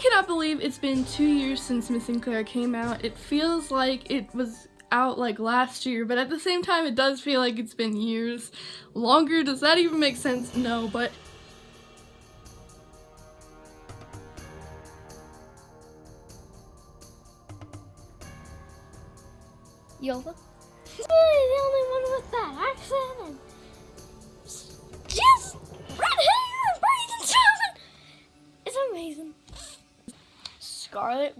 cannot believe it's been two years since Miss Claire came out. It feels like it was out like last year, but at the same time it does feel like it's been years longer. Does that even make sense? No, but Yova? the only one with that accent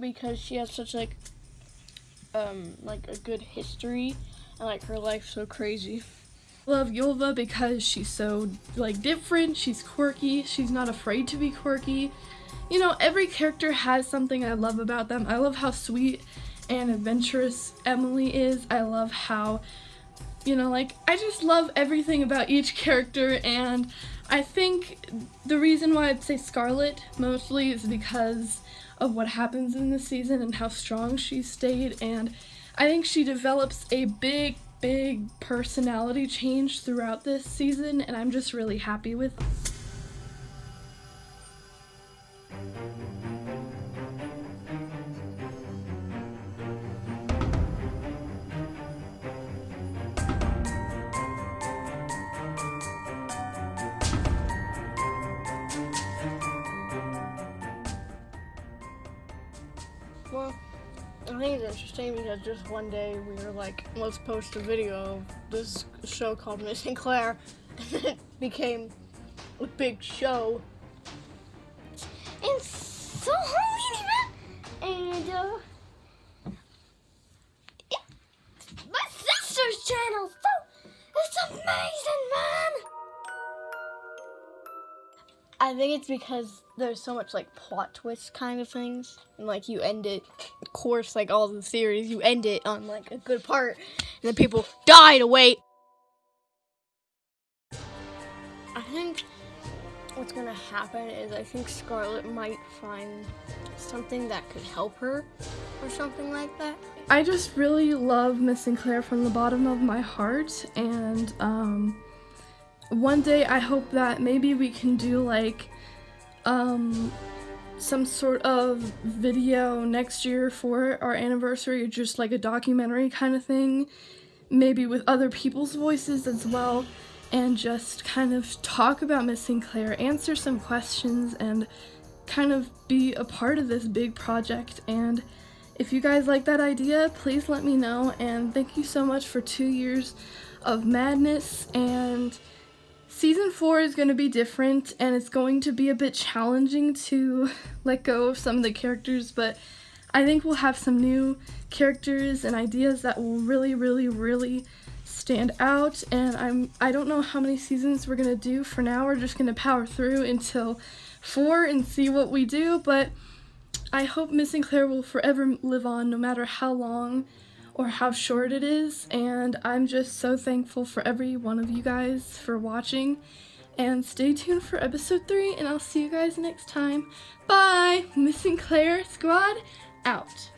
because she has such like um like a good history and like her life's so crazy. Love Yulva because she's so like different, she's quirky, she's not afraid to be quirky. You know, every character has something I love about them. I love how sweet and adventurous Emily is. I love how, you know, like, I just love everything about each character, and I think the reason why I'd say Scarlet mostly is because of what happens in this season and how strong she stayed, and I think she develops a big, big personality change throughout this season, and I'm just really happy with Well, I think it's interesting because just one day we were like, let's post a video of this show called Missing Claire, and it became a big show. And so I think it's because there's so much like plot twist kind of things, and like you end it, of course, like all the series, you end it on like a good part, and then people die to wait. I think what's gonna happen is I think Scarlet might find something that could help her, or something like that. I just really love Miss Claire from the bottom of my heart, and um one day I hope that maybe we can do like um some sort of video next year for our anniversary, just like a documentary kind of thing, maybe with other people's voices as well, and just kind of talk about Missing Claire, answer some questions, and kind of be a part of this big project. And if you guys like that idea, please let me know, and thank you so much for two years of madness and Season 4 is going to be different and it's going to be a bit challenging to let go of some of the characters, but I think we'll have some new characters and ideas that will really, really, really stand out and I'm I don't know how many seasons we're going to do for now. We're just going to power through until 4 and see what we do, but I hope Missing Claire will forever live on no matter how long or how short it is and I'm just so thankful for every one of you guys for watching and stay tuned for episode 3 and I'll see you guys next time. Bye! Missing Claire Squad out.